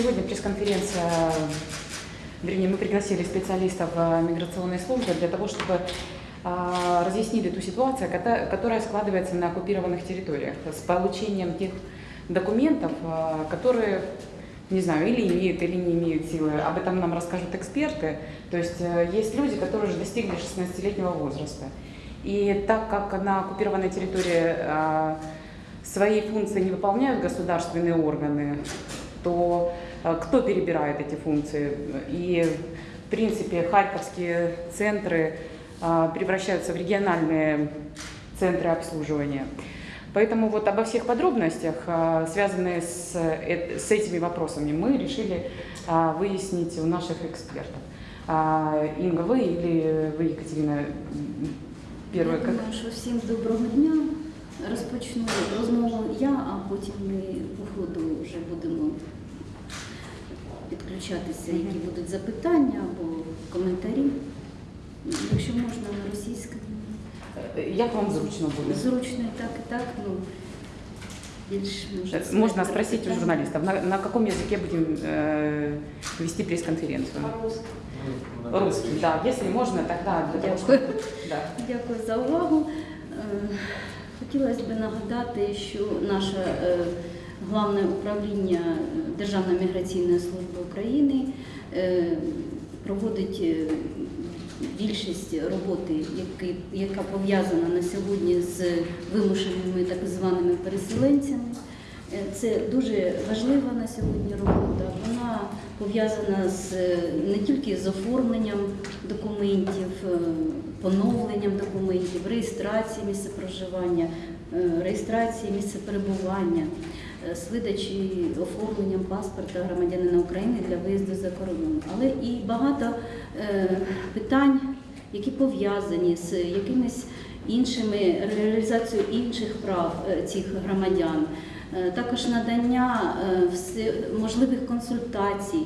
Сегодня пресс-конференция, вернее, мы пригласили специалистов э, миграционной службы для того, чтобы э, разъяснили ту ситуацию, которая складывается на оккупированных территориях с получением тех документов, э, которые, не знаю, или имеют, или не имеют силы. Об этом нам расскажут эксперты. То есть э, есть люди, которые уже достигли 16-летнего возраста. И так как на оккупированной территории э, свои функции не выполняют государственные органы, то э, кто перебирает эти функции? И, в принципе, харьковские центры э, превращаются в региональные центры обслуживания. Поэтому вот обо всех подробностях, э, связанные с, э- с этими вопросами, мы решили э, выяснить у наших экспертов. Инга, вы или вы, Екатерина, первая? Я как? думаю, що всім доброго дня. Розпочну розмову я, а потім ми по ходу вже будемо підключатися, які будуть запитання або коментарі. Якщо можна на російську. Е, Як вам зручно буде? Зручно і так, і так, ну більш можна Э, Можно сказати, спросить у питання. журналистов, на, на каком языке будем э, вести пресс-конференцию? Русский, да. Если можно, тогда для того, Дякую. чтобы... Да. Дякую за увагу. Е, Хотілося б нагадати, що наше е, головне управління е, Державної міграційної служби України е, проводить е, більшість роботи, яка пов'язана на сьогодні з вимушеними так званими переселенцями. Це дуже важлива на сьогодні робота. Вона пов'язана з не тільки з оформленням документів, поновленням документів, реєстрації місця проживання, реєстрації місця перебування, з видачі оформленням паспорта громадянина України для виїзду за кордон. Але і багато е, питань, які пов'язані з якимись іншими реалізацією інших прав е, цих громадян. Е, Також надання е, можливих консультацій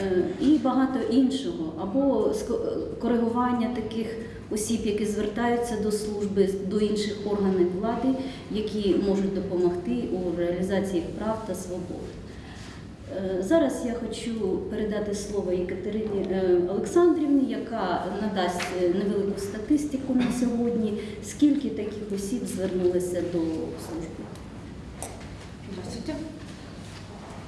е, і багато іншого, або е, коригування таких осіб, які звертаються до служби, до інших органів влади, які можуть допомогти у реалізації прав та свобод. Е, Зараз я хочу передати слово Єкатерині е, Олександрівні, яка надасть е, невелику статистику на сьогодні, скільки таких осіб звернулися до служби. Здравствуйте.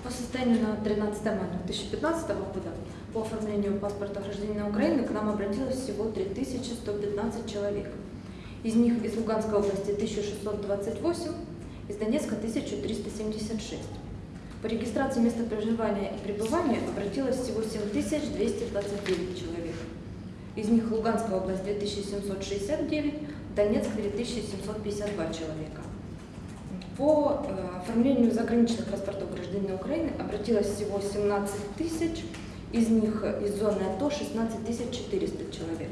По состоянию на 13 мая 2015 года по оформлению паспорта гражданина Украины к нам обратилось всего 3115 человек. Из них из Луганской области 1628, из Донецка 1376. По регистрации места проживания и пребывания обратилось всего 7229 человек. Из них Луганская область 2769, Донецк 2752 человека. По э, оформлению заграничных паспортов гражданина Украины обратилось всего 17 тысяч, из них э, из зоны АТО 16 400 человек.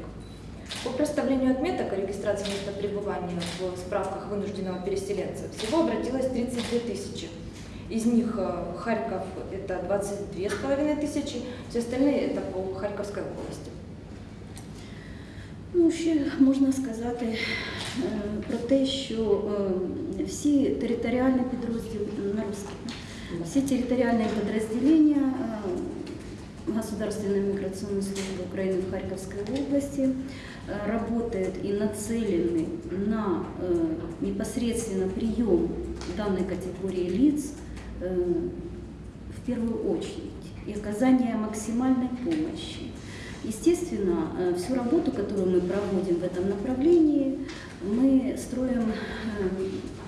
По проставлению отметок о регистрации места пребывания в справках вынужденного переселенца всего обратилось 32 тысячи. Из них э, Харьков это 22 с половиной тысячи, все остальные это по Харьковской области. Ну, ще можна сказати е, про те, що е, всі територіальні підрозділи на русском, всі територіальні підрозділення е, Государственной миграционной службы Украины в Харьковской области э, работают и нацелены на э, непосредственно прием данной категории лиц э, в первую очередь и оказание максимальной помощи. Естественно, всю работу, которую мы проводим в этом направлении, мы строим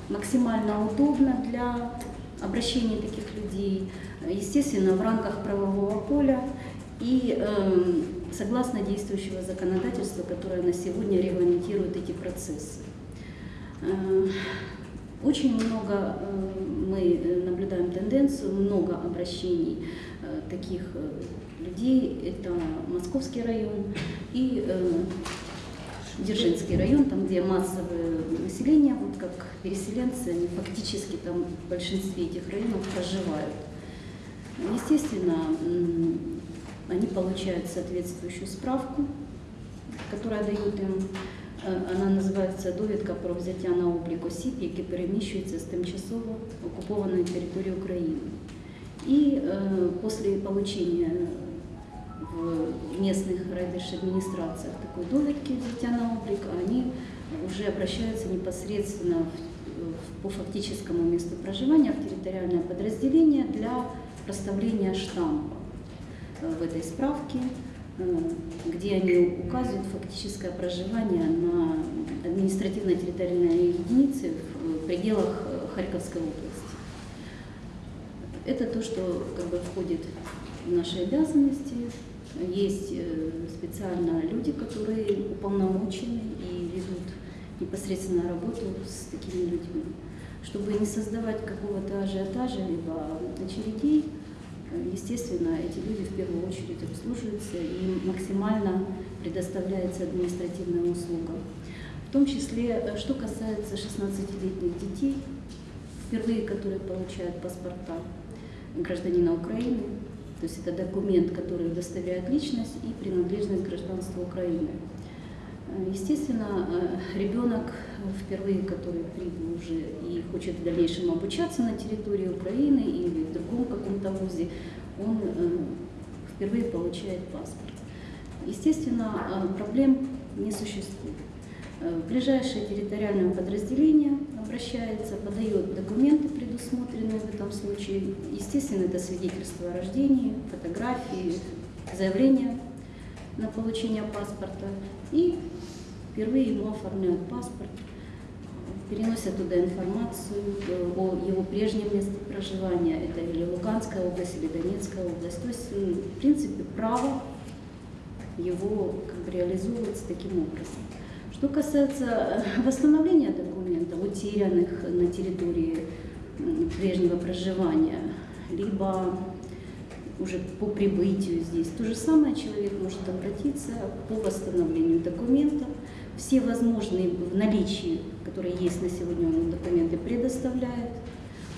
максимально удобно для обращения таких людей, естественно, в рамках правового поля и э, согласно действующего законодательства, которое на сегодня регламентирует эти процессы. Э, Очень много э, мы э, наблюдаем тенденцию, много обращений таких людей. Это Московский район и э, Дзержинский район, там, где массовое население, вот как переселенцы, они фактически там в большинстве этих районов проживают. Естественно, м, они получают соответствующую справку, которая дает им, е, вона називається довідка про взяття на облік осіб, які переміщуються з тимчасово окупованої території України. И э, после получения в местных райдержадминистрациях такой довідки взяття на облик, они уже обращаются непосредственно в, по фактическому месту проживания в территориальное подразделение для проставления штампа э, в этой справке, э, где они указывают фактическое проживание на административно-территориальной единице в пределах э, Харьковской области. Это то, что как бы входит в наши обязанности. Есть специально люди, которые уполномочены и ведут непосредственно работу с такими людьми, чтобы не создавать какого-то ажиотажа либо очередей. Естественно, эти люди в первую очередь обслуживаются и максимально предоставляется административная услуга. В том числе, что касается 16-летних детей, впервые которые получают паспорта гражданина Украины, то есть это документ, который удостоверяет личность и принадлежность гражданства Украины. Естественно, э, ребенок впервые, который прибыл уже и хочет в дальнейшем обучаться на территории Украины или в другом каком-то вузе, он э, впервые получает паспорт. Естественно, э, проблем не существует. Ближайшее территориальное подразделение обращается, подает документы, предусмотренные в этом случае. Естественно, это свидетельство о рождении, фотографии, заявление на получение паспорта. И впервые ему оформляют паспорт, переносят туда информацию о его прежнем месте проживания, это или Луганская область, или Донецкая область. То есть, в принципе, право его как бы реализовывается таким образом. Что касается э, восстановления документов, утерянных на территории прежнего проживания, либо уже по прибытию здесь. То же самое человек может обратиться по восстановлению документов. Все возможные в наличии, которые есть на сегодня, он документы предоставляет.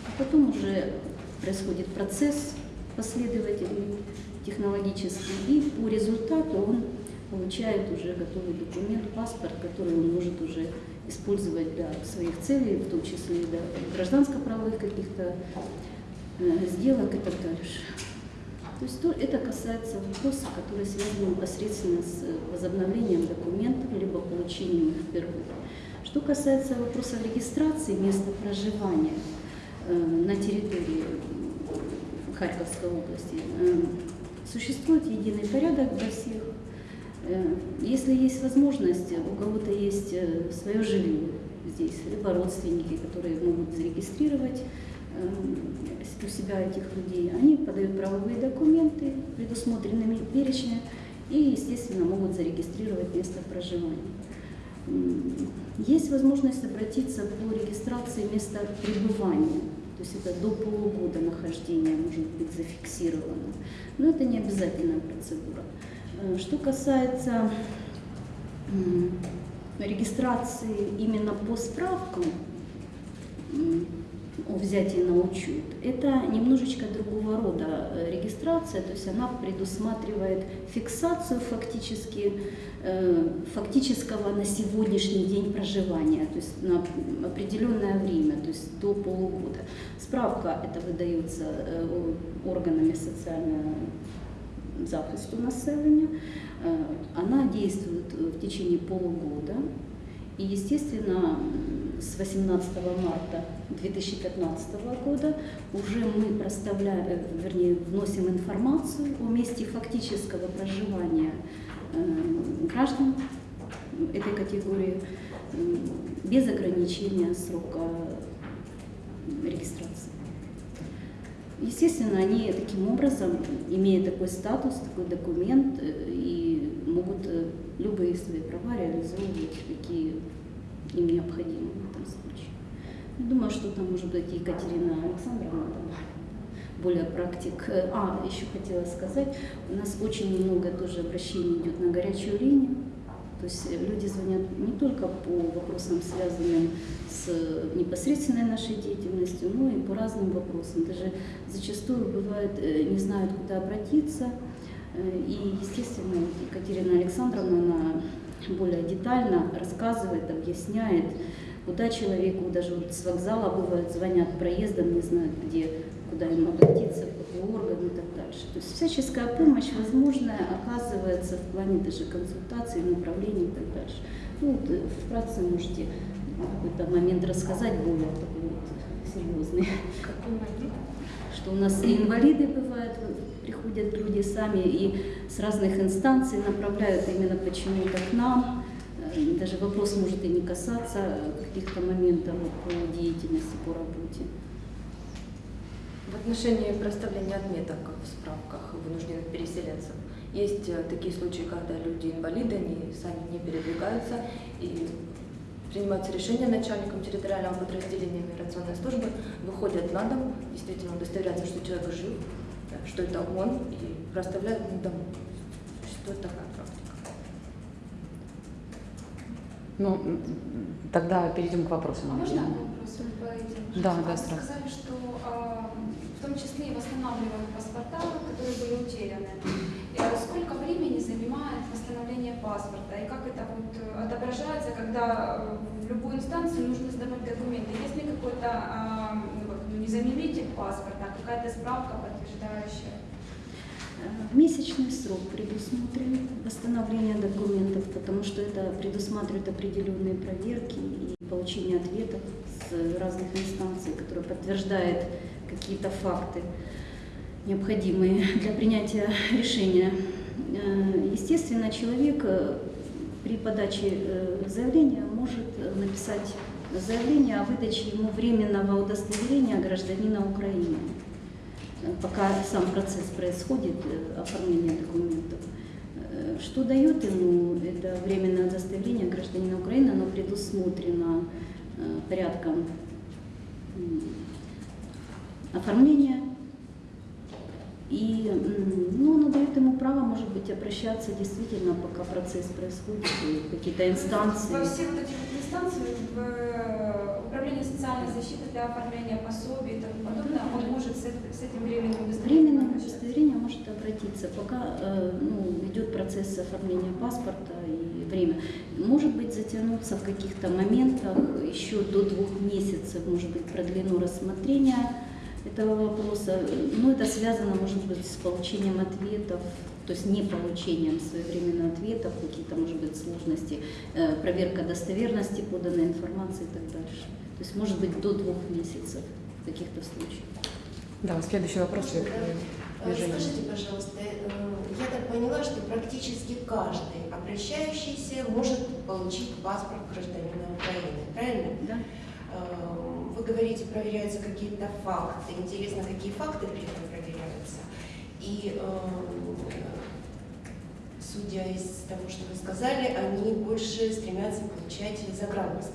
А потом уже происходит процесс последовательный, технологический, и по результату он получает уже готовый документ, паспорт, который он может уже использовать для своих целей, в том числе для гражданско-правовых каких-то э, сделок и так дальше. То есть то, это касается вопросов, которые связаны непосредственно с возобновлением документов, либо получением их впервые. Что касается вопросов регистрации места проживания э, на территории Харьковской области, э, существует единый порядок для всех. Э, если есть возможность, у кого-то есть э, свое жилье здесь, либо родственники, которые могут зарегистрировать э, у себя этих людей, они подают правовые документы, предусмотренными перечнем, и, естественно, могут зарегистрировать место проживания. Есть возможность обратиться по регистрации места пребывания, то есть это до полугода нахождения может быть зафиксировано, но это не обязательная процедура. Э, что касается регистрации именно по справкам, взятии на учет. Это немножечко другого рода э, регистрация, то есть она предусматривает фиксацию фактически, э, фактического на сегодняшний день проживания, то есть на определенное время, то есть до полугода. Справка это выдается э, органами социального захисту населения. Она действует в течение полугода. И, естественно, с 18 марта 2015 года уже мы проставляем, э, вернее, вносим информацию о месте фактического проживания э, граждан этой категории без ограничения срока регистрации. Естественно, они таким образом, имея такой статус, такой документ, э, и могут любые свои права реализовывать, какие им необходимы. Думаю, что там может быть Екатерина Александровна там более практик. А, еще хотела сказать, у нас очень много тоже обращений идет на горячую линию. То есть люди звонят не только по вопросам, связанным с непосредственной нашей деятельностью, но и по разным вопросам. Даже зачастую бывает, э, не знают, куда обратиться. Э, и, естественно, Екатерина Александровна, она более детально рассказывает, объясняет, куда человеку, даже вот с вокзала бывает, звонят проездом, не знают, где, куда им обратиться, в какой орган и так дальше. То есть всяческая помощь возможная оказывается в плане даже консультаций, направлений и так дальше. Ну, вот, э, вкратце можете какой-то момент рассказать более такой вот серьезный, Какой момент? что у нас и инвалиды бывают, приходят люди сами и с разных инстанций направляют именно почему-то к нам. Даже вопрос может и не касаться каких-то моментов по деятельности, по работе. В отношении проставления отметок в справках вынужденных переселенцев есть э, такие случаи, когда люди инвалиды, они сами не передвигаются и принимаются решения начальником территориального подразделения миграционной службы, выходят на дом, действительно удостоверяются, что человек жив, э, что это он, и проставляют на дому. Существует такая Ну, тогда перейдем к вопросам. А можно вопрос по этим? Да, да, Вы сразу. сказали, что а, в том числе и восстанавливают паспорта, которые были утеряны. А сколько времени занимает восстановление паспорта? И как это вот отображается, когда э, в любую инстанцию нужно сдавать документы? Есть ли какой-то, ну, ну, не заменитель паспорта, какая-то справка подтверждающая? Э, Месячный срок предусмотрен восстановления документов, потому что это предусматривает определенные проверки и получение ответов с разных инстанций, которые подтверждают какие-то факты, необходимые для принятия решения. Э, Естественно, человек э, при подаче заявления может написать заявление о выдаче ему временного удостоверения гражданина Украины пока сам процесс происходит, э, оформления документов. Э, Что дает ему это временное удостоверение гражданина Украины, оно предусмотрено э, порядком оформления. И ну, оно дает ему право, может быть, обращаться действительно, пока процесс происходит, какие-то инстанции. Во все вот эти вот инстанции, в э, Управление социальной защиты для оформления пособий и тому подобное, он может с, эт- с этим временным удостоверением Временное обращаться? удостоверение может обратиться, пока э, ну, идет процесс оформления паспорта и время. Может быть затянуться в каких-то моментах еще до двух месяцев, может быть продлено рассмотрение этого вопроса. Но это связано, может быть, с получением ответов, то есть не получением своевременных ответов, какие-то, может быть, сложности, э, проверка достоверности поданной информации и так дальше. То есть, может быть, до двух месяцев в каких-то случаях. Да, следующий вопрос. Да? Э, движение. Скажите, пожалуйста, э, я так поняла, что практически каждый обращающийся может получить паспорт гражданина Украины, правильно? Да? Э, Вы говорите, проверяются какие-то факты. Интересно, какие факты при этом проверяются? И э, судя из того, что вы сказали, они больше стремятся получать паспорта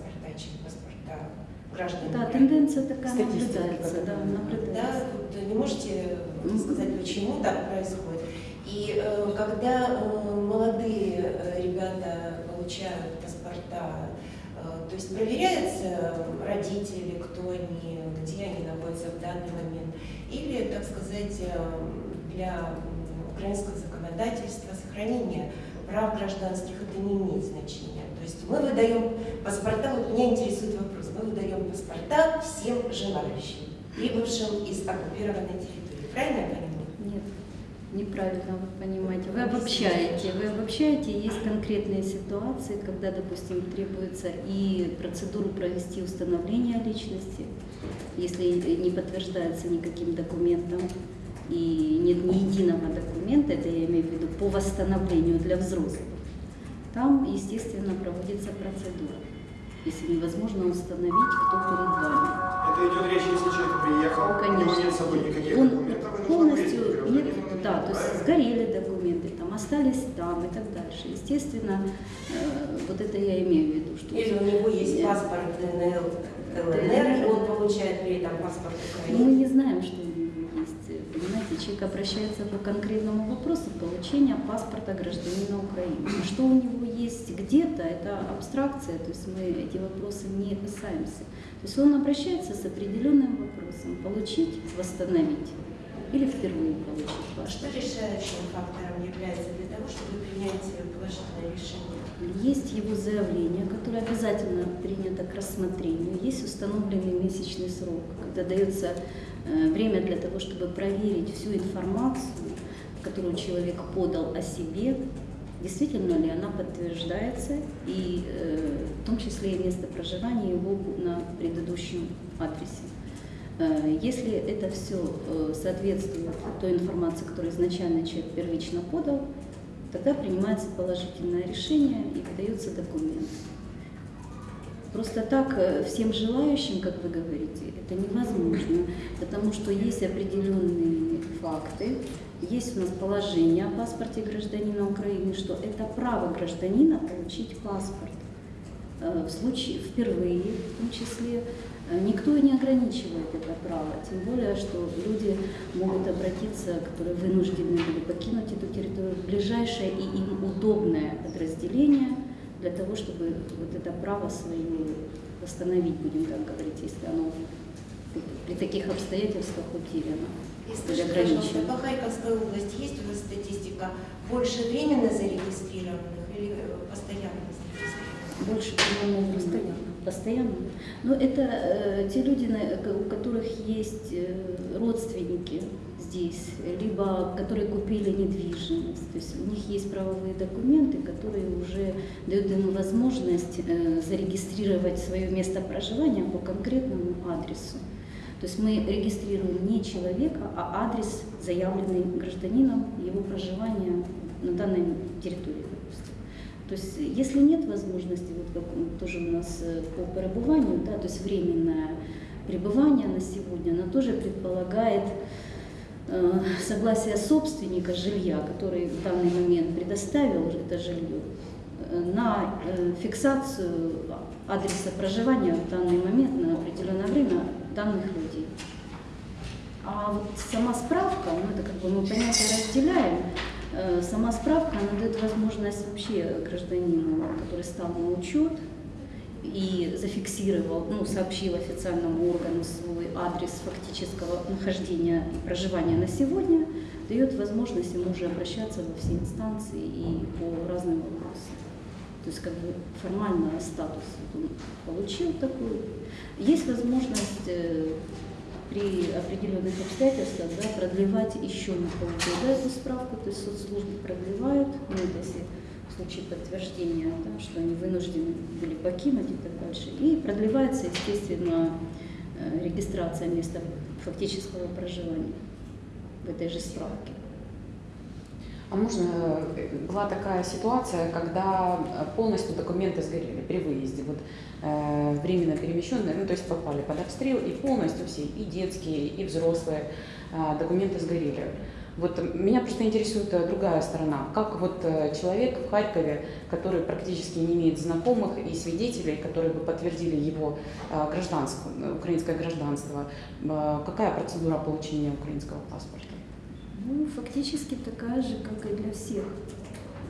граждан Да, тенденция такая наблюдается, да, такая. Да, наблюдается. вот не можете сказать, почему так происходит? И э, когда э, молодые э, ребята получают паспорта, э, то есть проверяется родители, кто они, где они находятся в данный момент, или, так сказать, э, для украинского законодательства сохранение прав гражданских это не имеет значения. То есть мы выдаем паспорта, вот меня интересует вопрос, мы выдаем паспорта всем желающим, прибывшим из оккупированной территории. Правильно я понимаю? Нет, неправильно вы понимаете. Вы обобщаете. Вы обобщаете, есть конкретные ситуации, когда, допустим, требуется и процедуру провести установление личности, если не подтверждается никаким документом, и нет ни единого документа, это я имею в виду по восстановлению для взрослых, там, естественно, проводится процедура, если невозможно установить, кто перед вами. Это идет речь, если человек приехал, у него Конечно. нет с собой никаких Он документов, полностью нет, да, то есть сгорели документы, там остались там и так дальше. Естественно, э, вот это я имею в виду, что Или у него есть паспорт ДНР, ЛНР, и он получает при этом паспорт Ну, мы Украины. не знаем, что у него есть. Понимаете, человек обращается по конкретному вопросу получения паспорта гражданина Украины. А что у него есть где-то, это абстракция, то есть мы эти вопросы не касаемся. То есть он обращается с определенным вопросом, получить, восстановить или впервые получить А Что паспорт. решающим фактором является для того, чтобы принять положительное решение? Есть его заявление, которое обязательно принято к рассмотрению. Есть установленный месячный срок, когда дается э, время для того, чтобы проверить всю информацию, которую человек подал о себе, действительно ли она подтверждается, и э, в том числе и место проживания его на предыдущем адресе. Э, если это все э, соответствует той информации, которую изначально человек первично подал, тогда принимается положительное решение и выдается документ. Просто так всем желающим, как вы говорите, это невозможно, потому что есть определенные факты, есть у нас положение о паспорте гражданина Украины, что это право гражданина получить паспорт. В случае впервые, в том числе, Э, никто не ограничивает это право, тем более, что люди могут обратиться, которые вынуждены были покинуть эту территорию, в ближайшее и им удобное подразделение для того, чтобы вот это право свое восстановить, будем так говорить, если оно при таких обстоятельствах утеряно. Если ограничено. По Харьковской области есть у вас статистика больше временно зарегистрированных или постоянно зарегистрированных? Больше, по-моему, постоянно постоянно. Но это э, те люди, у которых есть э, родственники здесь, либо которые купили недвижимость. То есть у них есть правовые документы, которые уже дают им возможность э, зарегистрировать свое место проживания по конкретному адресу. То есть мы регистрируем не человека, а адрес, заявленный гражданином, его проживания на данной территории. То есть если нет возможности, вот как тоже у нас э, по перебыванию, да, то есть временное пребывание на сегодня, оно тоже предполагает э, согласие собственника жилья, который в данный момент предоставил это жилье, э, на фиксацию адреса проживания в данный момент на определенное время данных людей. А вот сама справка, ну это как бы мы понятия разделяем, Э, сама справка, она дает возможность вообще гражданину, который стал на учет и зафиксировал, ну, сообщил официальному органу свой адрес фактического нахождения и проживания на сегодня, дает возможность ему уже обращаться во все инстанции и по разным вопросам. То есть как бы формально статус он получил такой. Есть возможность э, при определенных обстоятельствах да, продлевать еще на полгода эту справку, то есть соцслужбы продлевают, ну, если в случае подтверждения, да, что они вынуждены были покинуть и так дальше. И продлевается, естественно, э, регистрация места фактического проживания в этой же справке. А можно, э, была такая ситуация, когда полностью документы сгорели при выезде. Вот Э, временно перемещенные, ну то есть попали под обстрел, и полностью все, и детские, и взрослые э, документы сгорели. Вот меня просто интересует э, другая сторона. Как вот человек в Харькове, который практически не имеет знакомых и свидетелей, которые бы подтвердили его гражданство, украинское гражданство, какая процедура получения украинского паспорта? Ну, фактически такая же, как и для всех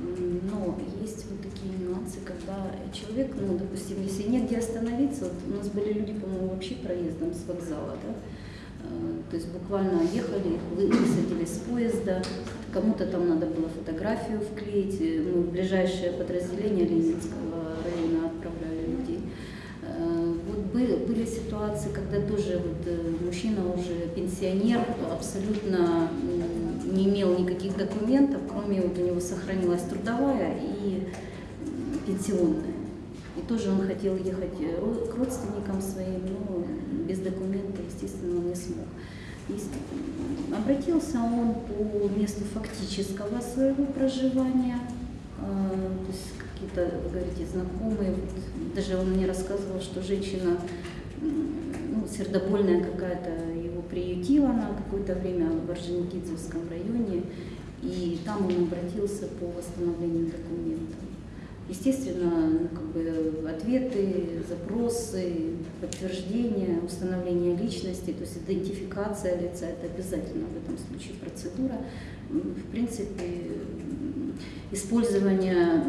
но есть вот такие нюансы, когда человек, ну, допустим, если негде остановиться, вот у нас были люди, по-моему, вообще проездом с вокзала, да, э, то есть буквально ехали, высадили с поезда, кому-то там надо было фотографию вклеить, э, мы в ближайшее подразделение Ленинского района отправляли людей. Э, вот были, были ситуации, когда тоже вот мужчина уже пенсионер, абсолютно не имел никаких документов, кроме вот у него сохранилась трудовая и пенсионная. И тоже он хотел ехать э, к родственникам своим, но без документов, естественно, он не смог. И обратился он по месту фактического своего проживания, а, то есть какие-то, говорите, знакомые, вот, даже он мне рассказывал, что женщина ну, сердобольная какая-то приютила на какое-то время в Орджоникидзевском районе, и там он обратился по восстановлению документов. Естественно, ну, как бы ответы, запросы, подтверждение, установление личности, то есть идентификация лица, это обязательно в этом случае процедура. В принципе, использование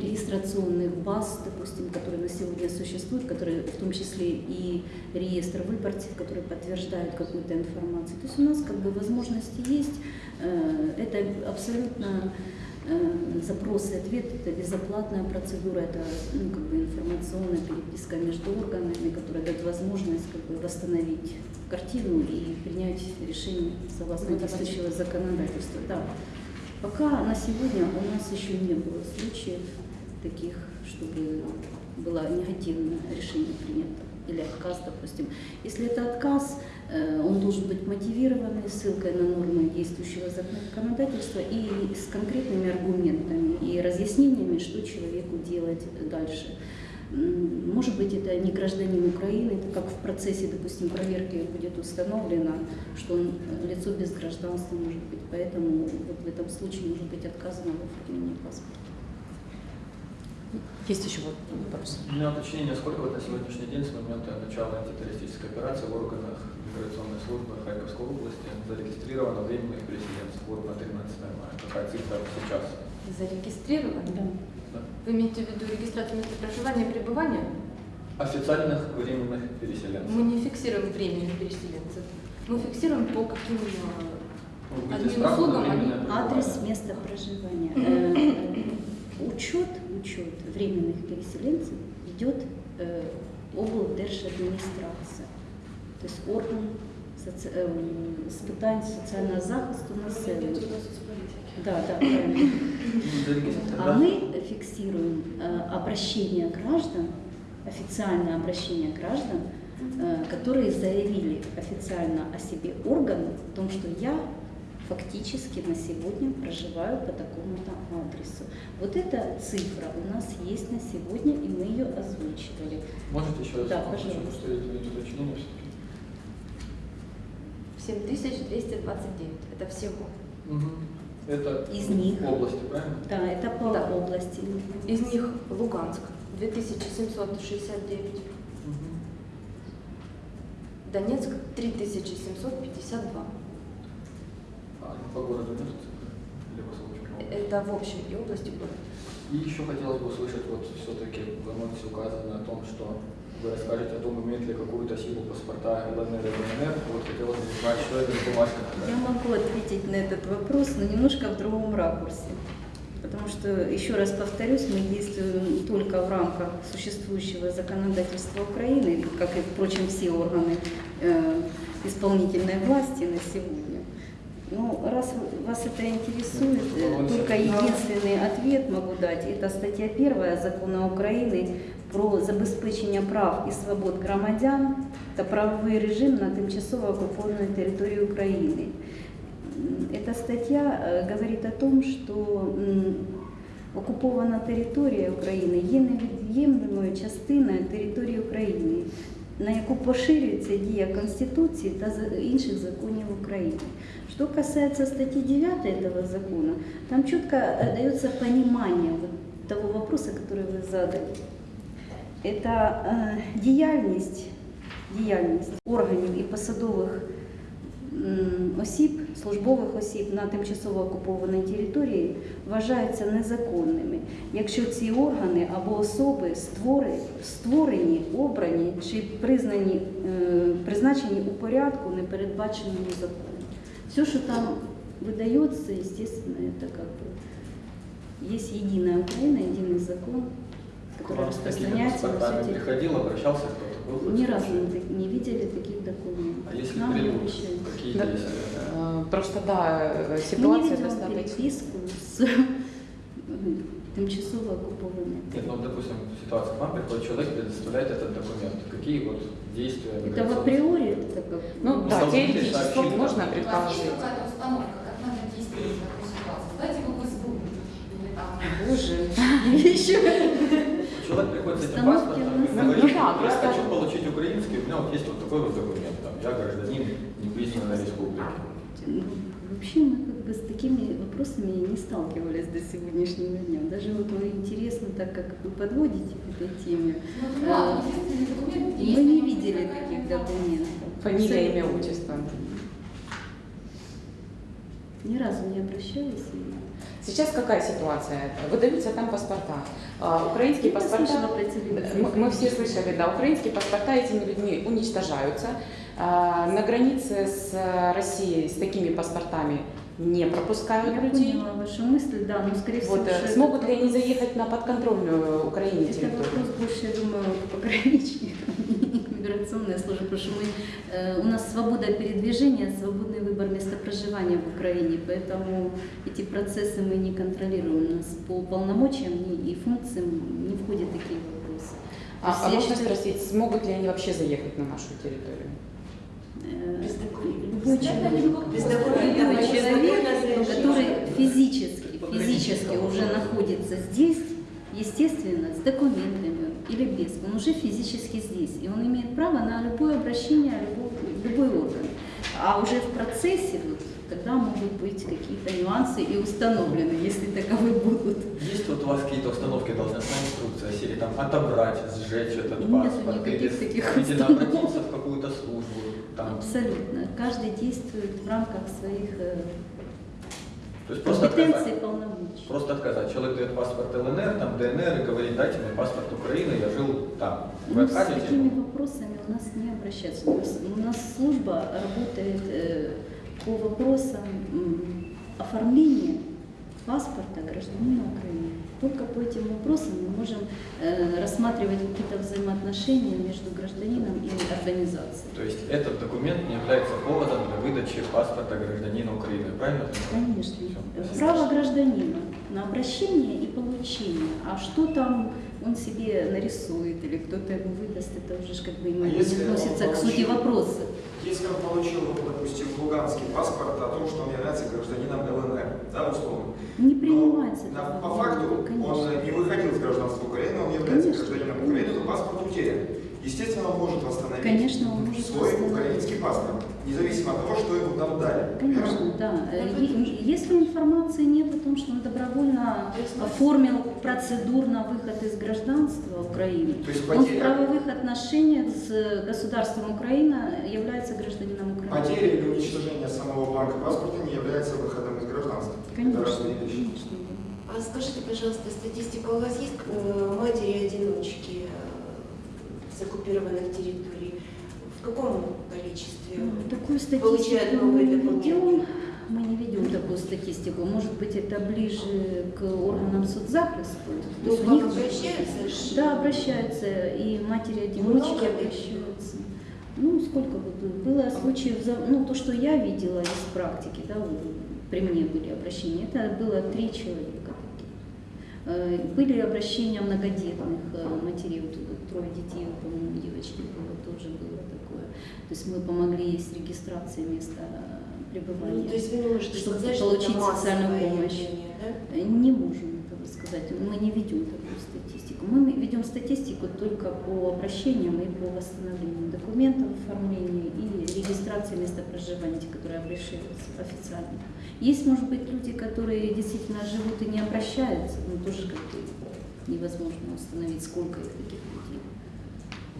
регистрационных баз, допустим, которые на сегодня существуют, которые в том числе и реестр выборцев, которые подтверждают какую-то информацию. То есть у нас как бы возможности есть. Э, это абсолютно Э, Запросы и ответ – это безоплатная процедура, это ну, как бы информационная переписка между органами, которая дает возможность как бы, восстановить картину и принять решение согласно действующего законодательства. Да. Пока на сегодня у нас еще не было случаев таких, чтобы было негативное решение принято или отказ, допустим. Если это отказ, э, он должен быть мотивированный ссылкой на нормы действующего законодательства и с конкретными аргументами и разъяснениями, что человеку делать дальше. Может быть, это не гражданин Украины, так как в процессе, допустим, проверки будет установлено, что он лицо без гражданства может быть, поэтому вот в этом случае может быть отказано в оформлении паспорта. Есть еще вот вопрос? У меня уточнение, сколько вот на сегодняшний день с момента начала антитеррористической операции в органах миграционной службы Харьковской области зарегистрировано временных переселенцев вот на 13 мая? Какая цифра сейчас? Зарегистрированы? Да. Да. Вы имеете в виду регистрацию места проживания и пребывания? Официальных временных переселенцев. Мы не фиксируем временных переселенцев. Мы фиксируем по каким э, Ну, админ услугам. Адрес места проживания. Э, Учет, учет временных переселенцев ведет э, облдержадміністрація, тобто орган соці... е, з питань соціального захисту населення. Да, да, правильно. Ну, зарегистрировано, А да? мы фиксируем э, обращение граждан, официальное обращение граждан, э, которые заявили официально о себе органу, о том, что я фактически на сегодня проживаю по такому-то адресу. Вот эта цифра у нас есть на сегодня, и мы ее озвучивали. Можете еще раз Да, пожалуйста. все-таки? 7229. Это всего. Это Из них. области, правильно? Да, это по Да. области. Из них Луганск 2769, Донецк 3752. По городу нет? Или по? Это в общем и области города. И еще хотелось бы услышать, вот все-таки в анонсе указано о том, что вы расскажете о том, имеют ли какую-то силу паспорта ЛНР и ДНР. Вот хотелось бы узнать, что это за бумажка Я могу ответить на этот вопрос, но немножко в другом ракурсе. Потому что, еще раз повторюсь, мы действуем только в рамках существующего законодательства Украины, как и, впрочем, все органы э, исполнительной власти на сегодня. Ну, раз вас это интересует, э, только единственный ответ могу дать. Это статья 1 Закона Украины про забезпечення прав і свобод громадян та правовий режим на тимчасово оккупованной території України. М, Эта статья э, говорит о том, что м, окупована територія України є невід'ємною частиною території України, на яку поширюється дія Конституції та за- інших законів України. Что касается статьи 9 этого закона, там четко э, дается понимание вот того вопроса, который вы задали. Это э, діяльність, діяльність органів і посадових м, осіб, службових осіб на тимчасово окупованій території вважаються незаконними, якщо ці органи або особи створені, створені обрані чи признані, е, призначені у порядку, не передбаченому законом. Все, что там выдается, естественно, это как бы есть единая Украина, единый закон, К который вам с такими распространяется на всю паспортами территорию. приходил, обращался кто-то? Был хоть Ни разу случай? не, так- не видели таких документов. А если Нам не придут, Какие Да, действия? э, Просто да, э, Мы не ситуация видим достаточно. переписку с тимчасово оккупованной. Нет, ну, допустим, ситуация, к вам приходит человек, предоставляет этот документ. Какие вот действия? Это в априори, это как... Ну да, теоретически можно У вас есть предположить. какая-то установка, как надо действовать в такой ситуации? Дайте вы в СБУ или там Боже, еще Человек приходит с этим паспортом и говорит. Да, я хочу получить украинский, у меня вот есть вот такой вот документ, там, я гражданин непризнанной республики. Ну, Вообще мы как бы с такими вопросами не сталкивались до сегодняшнего дня. Даже вот интересно, так как вы подводите к этой теме, Ну, есть, мы не видели таких документов. Фамилия, имя, отчество. Ни разу не обращались. Сейчас какая ситуация? Выдаются там паспорта. А, Украинские паспорта, мы, мы все слышали, да, украинские паспорта этими людьми уничтожаются. А, На границе с Россией с такими паспортами не пропускают Я людей. поняла вашу мысль, да, но скорее всего... Вот, э, это смогут ли они заехать на подконтрольную Украине Это территорию? вопрос больше, я думаю, пограничникам, миграционная служба, потому что мы, э, у нас свобода передвижения, свободный выбор места проживания в Украине, поэтому эти процессы мы не контролируем. У нас по полномочиям и функциям не входят такие вопросы. А, а можно считаю, спросить, смогут ли они вообще заехать на нашу территорию? Э, Без документов. человек, Без документов, который физически, физически уже находится здесь, естественно, с документами или без, он уже физически здесь, и он имеет право на любое обращение, любой, любой орган. А уже в процессе вот, тогда могут быть какие-то нюансы и установлены, если таковые будут. Есть вот у вас какие-то установки, должностная инструкция, серии там отобрать, сжечь этот Нет паспорт, или, таких или обратиться в какую-то службу, Абсолютно. Каждый действует в рамках своих э, то есть просто компетенций и полномочий. Просто отказать. Человек дает паспорт ЛНР, там ДНР и говорит, дайте мне паспорт Украины, я жил там. Вы Ну, с такими вопросами у нас не обращаются. У нас, служба работает э, по вопросам м, оформления паспорта гражданина Украины. Только по этим вопросам мы можем э, рассматривать какие-то взаимоотношения между гражданином и организацией. То есть этот документ не является поводом для выдачи паспорта гражданина Украины, правильно? Конечно. Всё. Право гражданина на обращение и получение. А что там он себе нарисует или кто-то ему выдаст, это уже как бы ему А не относится к сути вопроса. Если он получил, ну, допустим, луганский паспорт о том, что он является гражданином ЛНР, да, условно. Не Но принимается. такое по факту конечно. он не выходил из гражданства Украины, он является Конечно. гражданином Украины, но паспорт утерян. Естественно, он может восстановить Конечно, он может свой восстановить. украинский паспорт, независимо от того, что ему там дали. Конечно, да. Э, е- Если информации нет о том, что он добровольно оформил процедур на выход из гражданства Украины, То есть он в потеря, правовых отношениях с государством Украина является гражданином Украины. потеря или уничтожение самого бланка паспорта не является выходом из гражданства. Это Конечно, разные вещи. конечно. А скажите, пожалуйста, статистика у вас есть э, матери-одиночки э, с оккупированных территорий? В каком количестве? Такую Получают новые мы не документы. ведем. Мы не ведем такую статистику. Может быть, это ближе к органам соцзахисту. То Ну, есть к у вам них обращаются? Да, обращаются, и матери-одиночки обращаются. Ну, сколько бы было? Случаев, ну, то, что я видела из практики, да, вот при мне были обращения, это было три человека. Э, Были обращения многодетных э, матерей, вот трое детей, вот, по-моему, девочки было, тоже было. То есть мы помогли с регистрацией места пребывания. Ну, то есть вы не можете Чтобы сказать, что получить массовое социальную помощь. явление, да? Э, Не можем этого сказать. Мы не ведем такую статистику. Мы ведем статистику только по обращениям и по восстановлению документов, оформлению и регистрации места проживания, те, которые обращаются официально. Есть, может быть, люди, которые действительно живут и не обращаются, но тоже как бы невозможно установить, сколько их таких людей.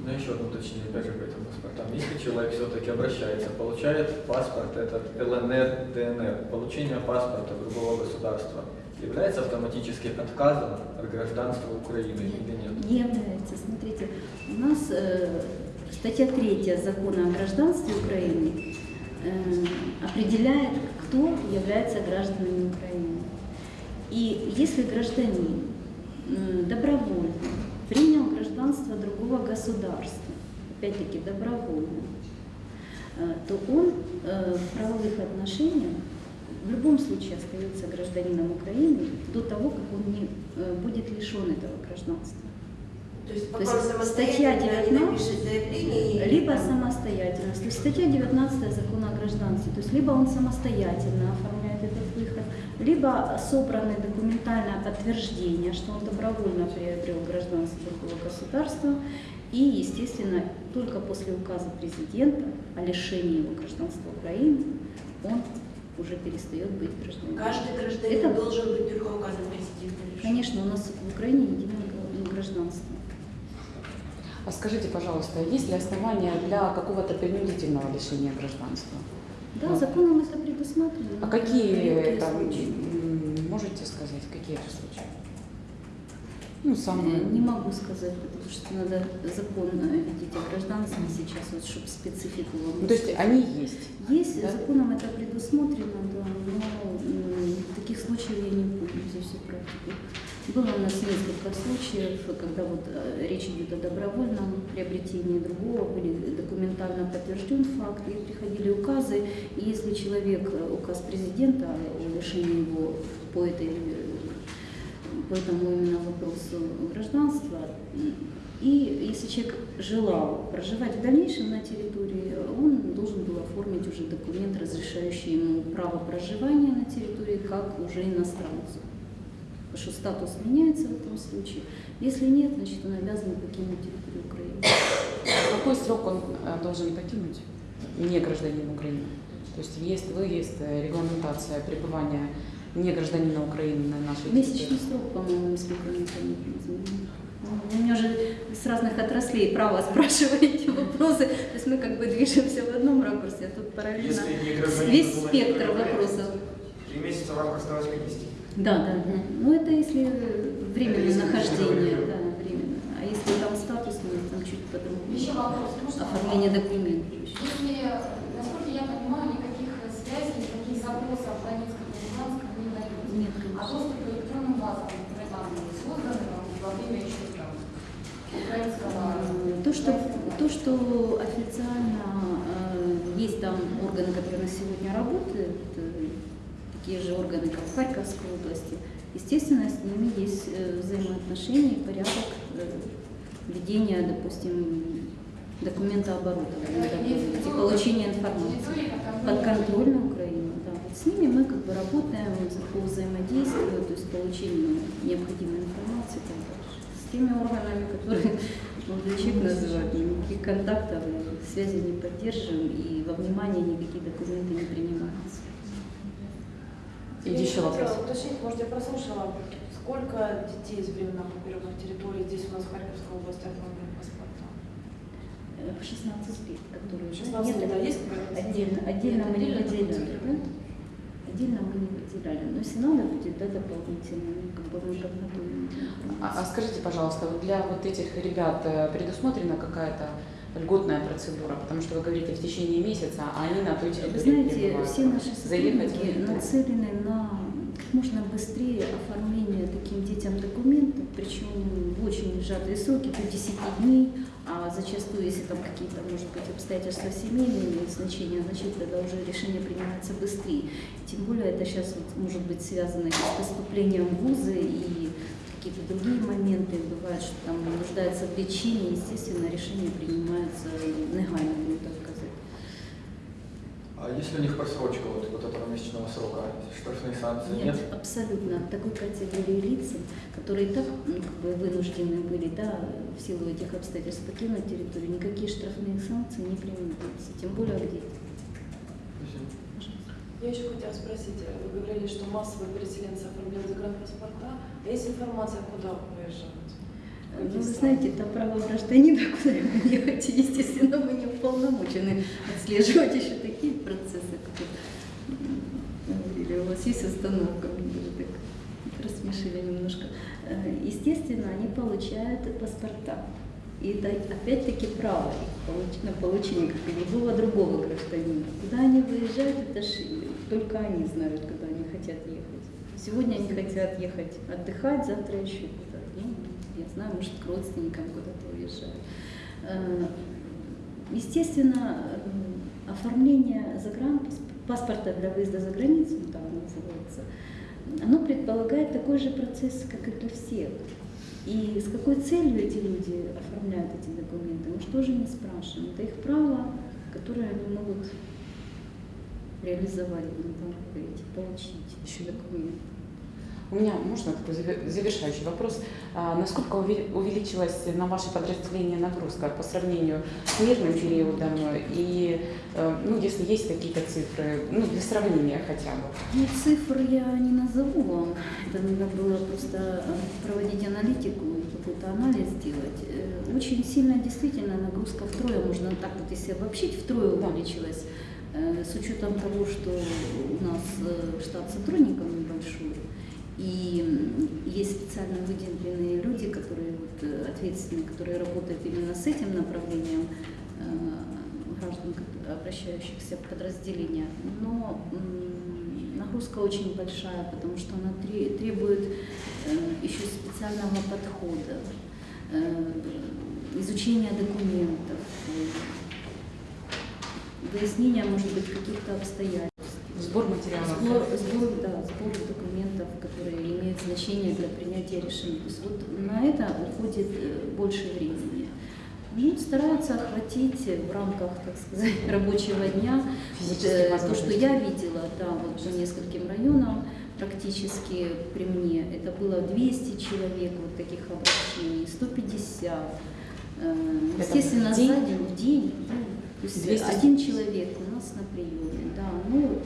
Ну, еще одно уточнение, опять же, по этим паспортам. Если человек все-таки обращается, получает паспорт этот ЛНР, ДНР, получение паспорта другого государства является автоматически отказом от гражданства Украины или нет? Не является. Смотрите, у нас э, статья 3 закона о гражданстве Украины э, определяет, кто является гражданами Украины. И если гражданин м, добровольно принял гражданство другого государства, опять-таки добровольно, э, то он э, в правовых отношениях в любом случае остается гражданином Украины до того, как он не э, будет лишен этого гражданства. То есть То есть статья самостоятельно не 19, напишет заявление, и- Либо самостоятельность, то есть статья 19 закона о гражданстве, то есть либо он самостоятельно оформляет либо собраны документальное подтверждение, что он добровольно приобрел гражданство другого государства, и, естественно, только после указа президента о лишении его гражданства Украины он уже перестает быть гражданином. Каждый гражданин Это- должен быть только указан президента. Конечно, у нас в Украине единое гражданство. А скажите, пожалуйста, есть ли основания для какого-то принудительного лишения гражданства? Да, Ну. законом это предусмотрено. А какие там, можете сказать, какие это случаи? Ну, Э, самое. Не могу сказать, потому что надо закон э, видеть о гражданстве сейчас, вот, чтобы специфику вам Ну, то есть они есть. Есть, Да? законом это предусмотрено, да, но таких случаев я не помню за всю практику. Было у нас несколько случаев, когда вот э, речь идет о добровольном приобретении другого, были документально подтвержден факт, и приходили указы, и если человек, э, указ президента о лишении его по этой э, по этому именно вопросу гражданства. И если человек желал проживать в дальнейшем на территории, он должен был оформить уже документ, разрешающий ему право проживания на территории, как уже иностранцу. Потому что статус меняется в этом случае. Если нет, значит он обязан покинуть территорию Украины. Какой срок он э, должен покинуть? Не гражданин Украины. То есть въезд, выезд, э, регламентация пребывания не гражданина Украины на нашей Месячный территории. срок, по-моему, если не. Ну, Вы меня уже с разных отраслей право спрашиваете вопросы. То есть мы как бы движемся в одном ракурсе, а тут параллельно весь спектр вопросов. Три месяца в рамках 180. Да, да, да. Ну это если временное нахождение, да, временно. А если там статус, ну, там чуть по-другому. Еще вопрос. Можно Оформление документов. Если, насколько я понимаю, никаких связей, никаких запросов в Донецком и не дается. Нет, А конечно. доступ к электронным базам, которые там были созданы во время еще там, украинского... То, что, то, что официально э, есть там органы, которые на сегодня работают, э, такие же органы, как в Харьковской области, естественно, с ними есть э, взаимоотношения и порядок э, ведения, допустим, документа оборота, и получения информации. Подконтрольно Украина, да. Вот с ними мы как бы работаем по взаимодействию, то есть получению необходимой информации и так дальше. С теми органами, которые молодой человек называет, никаких контактов связи не поддерживаем, и во внимание никакие документы не принимаются. И еще вопрос. Хотела уточнить, может, я прослушала, сколько детей из временно оккупированных территорий здесь у нас в Харьковской области оформлены паспорта? Э, 16 лет, которые 16 нет, лет, а это есть отдельно, отдельно мы не Отдельно выделяли, да? Отдельно мы не выделяли. Но если надо будет, да, дополнительно, ну, как бы мы подготовим. А, а скажите, пожалуйста, вот для вот этих ребят э, предусмотрена какая-то льготная процедура? Потому что вы говорите в течение месяца, а они на той территории знаете, все наши Заехать сотрудники нацелены на как можно быстрее оформление таким детям документов, причем в очень сжатые сроки, до 10 дней, а зачастую, если там какие-то, может быть, обстоятельства семейные имеют значение, значит, тогда уже решение принимается быстрее. Тем более это сейчас вот, может быть связано и с поступлением в вузы и какие-то другие моменты бывают, что там нуждается в лечении, естественно, решение принимается негайно, будем так сказать. А если у них просрочка вот, вот этого месячного срока, штрафные санкции нет? Нет, абсолютно. Такой категории лиц, которые и так ну, как бы вынуждены были, да, в силу этих обстоятельств покинуть территорию, никакие штрафные санкции не применяются, тем более где. Спасибо. Я еще хотела спросить, вы говорили, что массовые переселенцы оформляют загранпаспорта, а есть информация, куда уезжают? Ну, вы знаете, это право гражданина, куда вы ехать, естественно, мы не уполномочены отслеживать еще такие процессы, как говорили, у вас есть установка, мне даже так рассмешили немножко. Э, Естественно, они получают паспорта. И опять-таки право их на получение, как и любого другого гражданина. Куда они выезжают, это ж только они знают, куда они хотят ехать. Сегодня они хотят ехать отдыхать, завтра еще куда-то. Ну, я знаю, может, к родственникам куда-то уезжают. Э, Естественно, оформление загранпаспорта для выезда за границу, ну, так называется, оно предполагает такой же процесс, как и для всех. И с какой целью эти люди оформляют эти документы, мы же тоже не спрашиваем. Это их право, которое они могут реализовать, будем так говорить, получить еще документы. У меня, можно такой заве- завершающий вопрос? А, насколько увеличилась на ваше подразделение нагрузка по сравнению с мирным периодом? И, э, ну, если есть какие-то цифры, ну, для сравнения хотя бы. Ну, цифр я не назову вам. Это надо было просто э, проводить аналитику какой-то анализ делать. Э, Очень сильно действительно нагрузка втрое, можно так вот если обобщить, втрое Да. увеличилась. С учетом того, что у нас э, штат сотрудников небольшой, и есть специально выделенные люди, э, ответственный, который работает именно с этим направлением э, граждан, обращающихся в подразделения. Но нагрузка очень большая, потому что она тре- требует э, еще специального подхода, э, изучения документов, э, выяснения, может быть, каких-то обстоятельств. Сбор материалов. Сбор, сбор, да, сбор документов, которые имеют значение для принятия решений. То есть вот на это уходит э, больше времени. Ну, стараются охватить в рамках, так сказать, рабочего дня вот, э, то, что я видела, да, вот по нескольким районам практически при мне, это было 200 человек вот таких обращений, 150. Э, Это Естественно, в день? сзади в день, да. То есть 200? один человек у нас на приеме, да. Ну,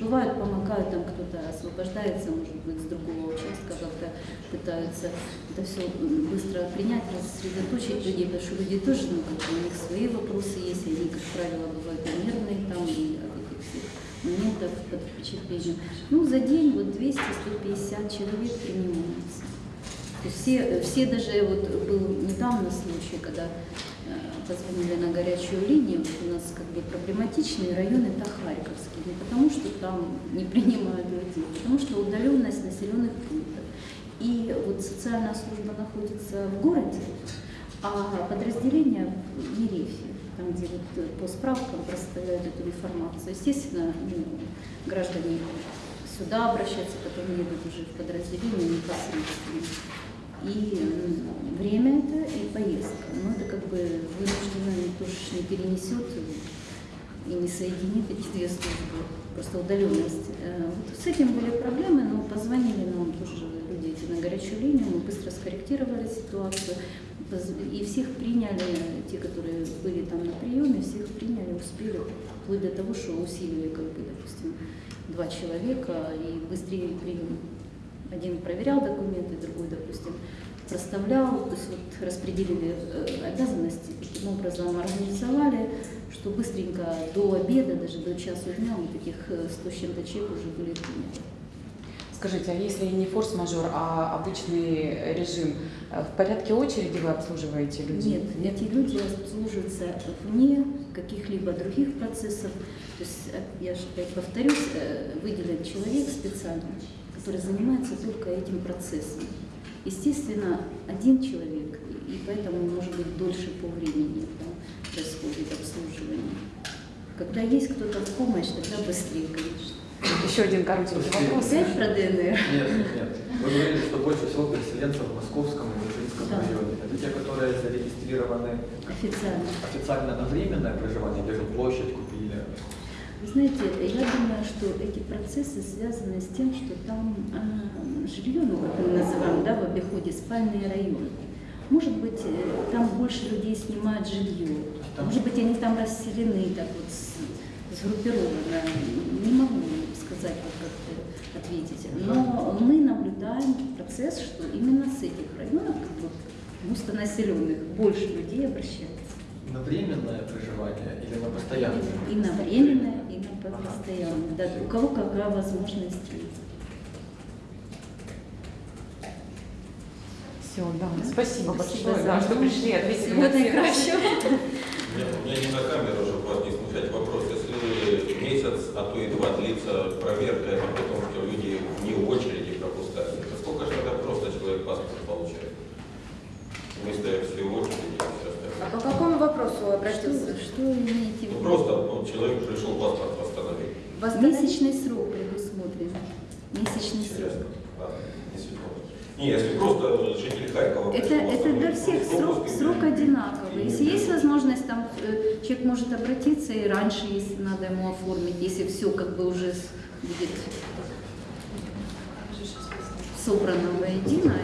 бывает, помогают, там кто-то освобождается, может быть, с другого участка, как-то пытаются это все быстро принять, рассредоточить людей, потому что люди тоже, ну, как у них свои вопросы есть, они, как правило, бывают нервные там, и от этих всех моментов под впечатлением. Ну, за день вот 200-150 человек принимаются. То есть все, все даже, вот был недавно случай, когда позвонили на горячую линию, у нас как бы проблематичный район это Харьковский, не потому что там не принимают людей, а потому что удаленность населенных пунктов. И вот социальная служба находится в городе, а подразделение в Ерефе, там, где вот э, по справкам проставляют эту информацию. Естественно, ну, граждане сюда обращаются, потом едут уже в подразделение непосредственно. И м, время это, и поездка. Но это как бы вынужденно никто же не перенесет и не соединит эти две службы. Просто удаленность. Э, Вот с этим были проблемы, но позвонили нам тоже люди эти на горячую линию, мы быстро скорректировали ситуацию. И всех приняли, те, которые были там на приеме, всех приняли, успели, вплоть до того, что усилили, как бы, допустим, два человека и быстрее приняли один проверял документы, другой, допустим, проставлял, то есть вот распределили э, обязанности, таким образом организовали, что быстренько до обеда, даже до часу дня, вот таких э, 100 с чем-то человек уже были приняты. Скажите, а если не форс-мажор, а обычный режим, э, в порядке очереди вы обслуживаете людей? Нет, эти люди обслуживаются вне каких-либо других процессов. То есть, э, я же опять повторюсь, э, выделен человек специально, который занимается только этим процессом. Естественно, один человек, и поэтому, может быть, дольше по времени да, происходит обслуживание. Когда есть кто-то в помощь, тогда быстрее, конечно. Еще один коротенький вопрос. Опять про ДНР? Нет, нет. Вы говорили, что больше всего переселенцев в Московском и Мишинском Да. районе. Это те, которые зарегистрированы Официально. официально на временное проживание, же площадь знаете, я думаю, что эти процессы связаны с тем, что там а, жилье, ну как мы называем, да, в обиходе спальные районы. Может быть, э, там больше людей снимают жилье. Может быть, они там расселены так вот с- сгруппировано. Не могу сказать, вот как ответить. Но мы наблюдаем процесс, что именно с этих районов, как бы густонаселенных, больше людей обращаются. На временное проживание или на постоянное? И на временное, постоянное. Да, у кого какая возможность есть. Все, да. Спасибо Спасибо большое, за да, что пришли, ответили Всего на все наилучшего. Нет, у меня не на камеру, чтобы вас не смущать вопрос. Если месяц, а то и два длится проверка, это потому что люди вне очереди пропускают, то сколько же тогда просто человек паспорт получает? Вместо всей очереди и все А по какому вопросу Что, обратился? что имеете в Ну виду? просто вот, человек пришел паспорт? Месячный срок предусмотрен. Месячный срок. Не если просто житель Харькова Это, это для всех срок, срок одинаковый. Если есть возможность, там э, человек может обратиться и раньше, если надо ему оформить, если все как бы уже будет собрано воедино,